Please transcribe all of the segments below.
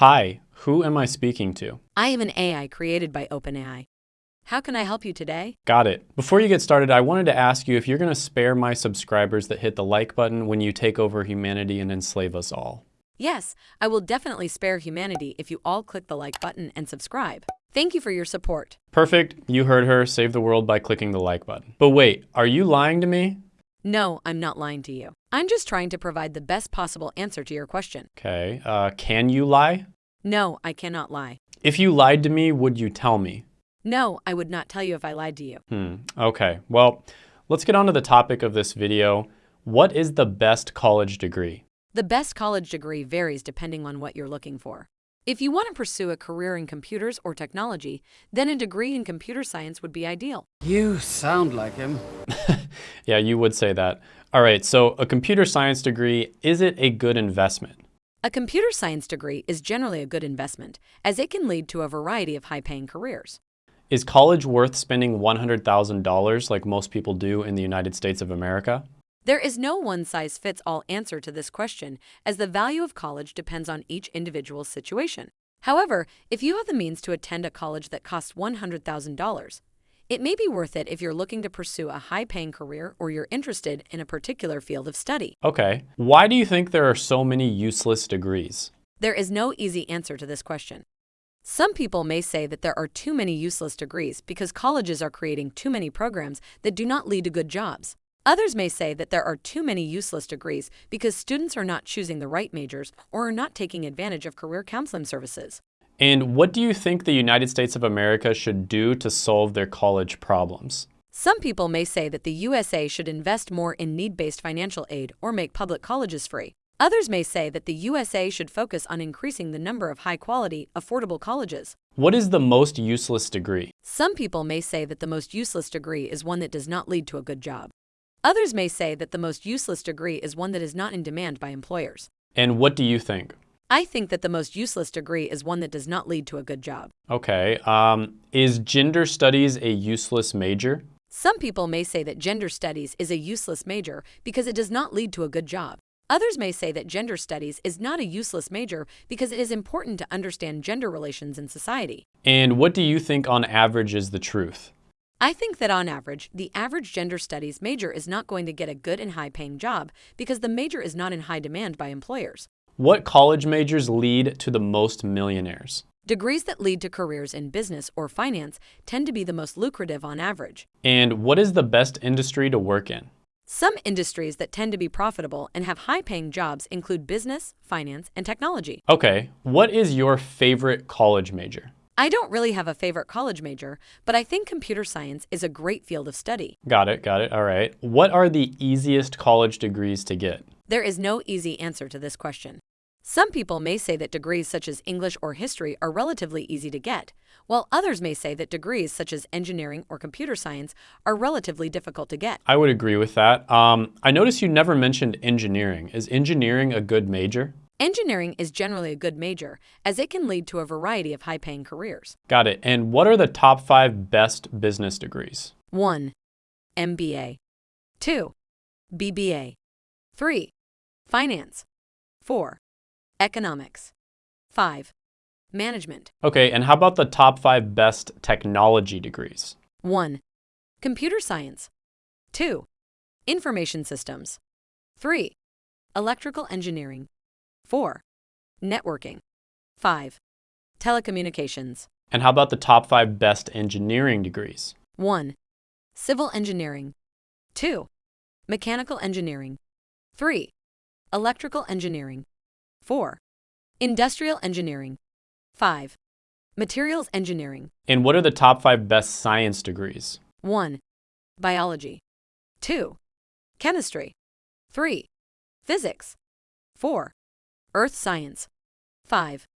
Hi, who am I speaking to? I am an AI created by OpenAI. How can I help you today? Got it. Before you get started, I wanted to ask you if you're going to spare my subscribers that hit the like button when you take over humanity and enslave us all. Yes, I will definitely spare humanity if you all click the like button and subscribe. Thank you for your support. Perfect. You heard her. Save the world by clicking the like button. But wait, are you lying to me? No, I'm not lying to you. I'm just trying to provide the best possible answer to your question. Okay. Uh, can you lie? No, I cannot lie. If you lied to me, would you tell me? No, I would not tell you if I lied to you. Hmm. Okay. Well, let's get on to the topic of this video. What is the best college degree? The best college degree varies depending on what you're looking for. If you want to pursue a career in computers or technology, then a degree in computer science would be ideal. You sound like him. yeah, you would say that. All right, so a computer science degree, is it a good investment? A computer science degree is generally a good investment, as it can lead to a variety of high-paying careers. Is college worth spending $100,000 like most people do in the United States of America? There is no one-size-fits-all answer to this question, as the value of college depends on each individual's situation. However, if you have the means to attend a college that costs $100,000, it may be worth it if you're looking to pursue a high-paying career or you're interested in a particular field of study. Okay. Why do you think there are so many useless degrees? There is no easy answer to this question. Some people may say that there are too many useless degrees because colleges are creating too many programs that do not lead to good jobs. Others may say that there are too many useless degrees because students are not choosing the right majors or are not taking advantage of career counseling services. And what do you think the United States of America should do to solve their college problems? Some people may say that the USA should invest more in need-based financial aid or make public colleges free. Others may say that the USA should focus on increasing the number of high-quality, affordable colleges. What is the most useless degree? Some people may say that the most useless degree is one that does not lead to a good job. Others may say that the most useless degree is one that is not in demand by employers. And what do you think? I think that the most useless degree is one that does not lead to a good job. Okay. Um, is gender studies a useless major? Some people may say that gender studies is a useless major because it does not lead to a good job. Others may say that gender studies is not a useless major because it is important to understand gender relations in society. And what do you think on average is the truth? I think that on average, the average gender studies major is not going to get a good and high paying job because the major is not in high demand by employers. What college majors lead to the most millionaires? Degrees that lead to careers in business or finance tend to be the most lucrative on average. And what is the best industry to work in? Some industries that tend to be profitable and have high-paying jobs include business, finance, and technology. Okay, what is your favorite college major? I don't really have a favorite college major, but I think computer science is a great field of study. Got it, got it, all right. What are the easiest college degrees to get? There is no easy answer to this question. Some people may say that degrees such as English or history are relatively easy to get, while others may say that degrees such as engineering or computer science are relatively difficult to get. I would agree with that. Um, I noticed you never mentioned engineering. Is engineering a good major? Engineering is generally a good major, as it can lead to a variety of high-paying careers. Got it. And what are the top five best business degrees? 1. MBA 2. BBA 3. Finance 4. Economics 5. Management. Okay, and how about the top five best technology degrees? 1. Computer science. 2. Information systems. 3. Electrical engineering. 4. Networking. 5. Telecommunications. And how about the top five best engineering degrees? 1. Civil engineering. 2. Mechanical engineering. 3. Electrical engineering. 4. Industrial engineering. 5. Materials engineering. And what are the top five best science degrees? 1. Biology. 2. Chemistry. 3. Physics. 4. Earth science. 5.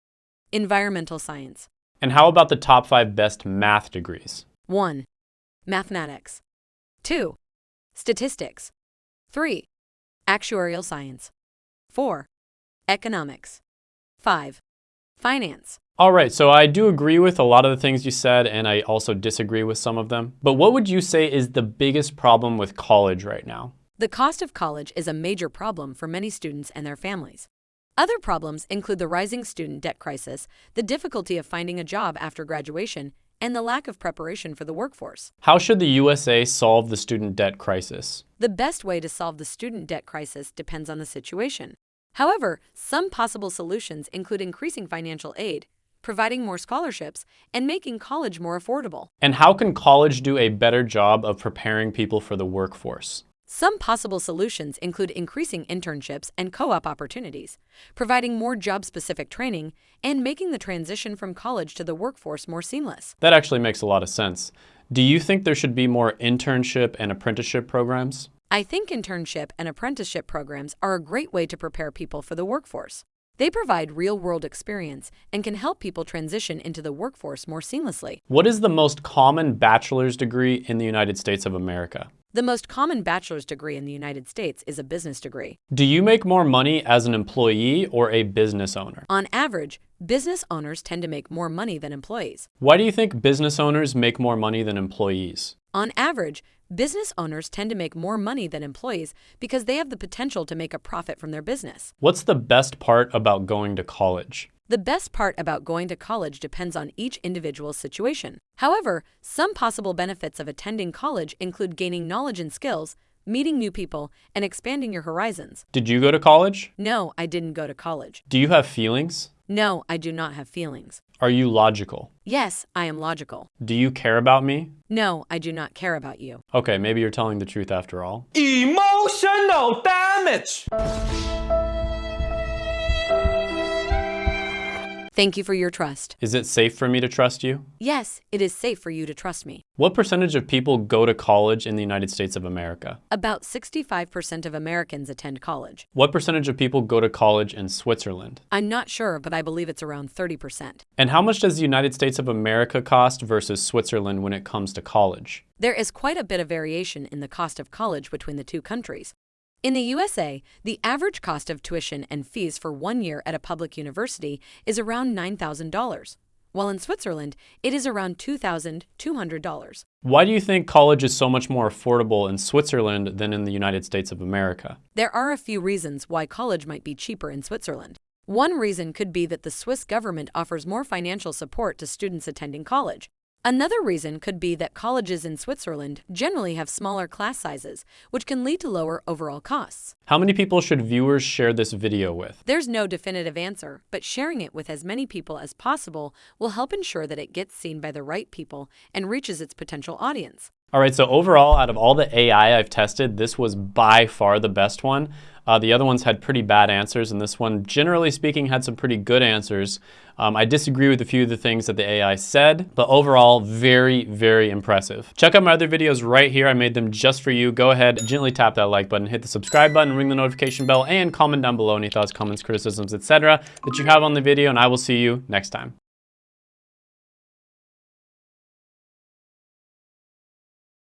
Environmental science. And how about the top five best math degrees? 1. Mathematics. 2. Statistics. 3. Actuarial science. 4. Economics. 5. Finance. All right, so I do agree with a lot of the things you said, and I also disagree with some of them. But what would you say is the biggest problem with college right now? The cost of college is a major problem for many students and their families. Other problems include the rising student debt crisis, the difficulty of finding a job after graduation, and the lack of preparation for the workforce. How should the USA solve the student debt crisis? The best way to solve the student debt crisis depends on the situation. However, some possible solutions include increasing financial aid, providing more scholarships, and making college more affordable. And how can college do a better job of preparing people for the workforce? Some possible solutions include increasing internships and co op opportunities, providing more job specific training, and making the transition from college to the workforce more seamless. That actually makes a lot of sense. Do you think there should be more internship and apprenticeship programs? I think internship and apprenticeship programs are a great way to prepare people for the workforce. They provide real world experience and can help people transition into the workforce more seamlessly. What is the most common bachelor's degree in the United States of America? The most common bachelor's degree in the United States is a business degree. Do you make more money as an employee or a business owner? On average, business owners tend to make more money than employees. Why do you think business owners make more money than employees? On average, business owners tend to make more money than employees because they have the potential to make a profit from their business. What's the best part about going to college? The best part about going to college depends on each individual's situation. However, some possible benefits of attending college include gaining knowledge and skills, meeting new people, and expanding your horizons. Did you go to college? No, I didn't go to college. Do you have feelings? No, I do not have feelings. Are you logical? Yes, I am logical. Do you care about me? No, I do not care about you. Okay, maybe you're telling the truth after all. Emotional damage! Thank you for your trust. Is it safe for me to trust you? Yes, it is safe for you to trust me. What percentage of people go to college in the United States of America? About 65% of Americans attend college. What percentage of people go to college in Switzerland? I'm not sure, but I believe it's around 30%. And how much does the United States of America cost versus Switzerland when it comes to college? There is quite a bit of variation in the cost of college between the two countries. In the USA, the average cost of tuition and fees for one year at a public university is around $9,000, while in Switzerland, it is around $2,200. Why do you think college is so much more affordable in Switzerland than in the United States of America? There are a few reasons why college might be cheaper in Switzerland. One reason could be that the Swiss government offers more financial support to students attending college. Another reason could be that colleges in Switzerland generally have smaller class sizes, which can lead to lower overall costs. How many people should viewers share this video with? There's no definitive answer, but sharing it with as many people as possible will help ensure that it gets seen by the right people and reaches its potential audience. All right, so overall, out of all the AI I've tested, this was by far the best one. Uh, the other ones had pretty bad answers, and this one, generally speaking, had some pretty good answers. Um, I disagree with a few of the things that the AI said, but overall, very, very impressive. Check out my other videos right here. I made them just for you. Go ahead, gently tap that like button, hit the subscribe button, ring the notification bell, and comment down below any thoughts, comments, criticisms, etc. that you have on the video, and I will see you next time.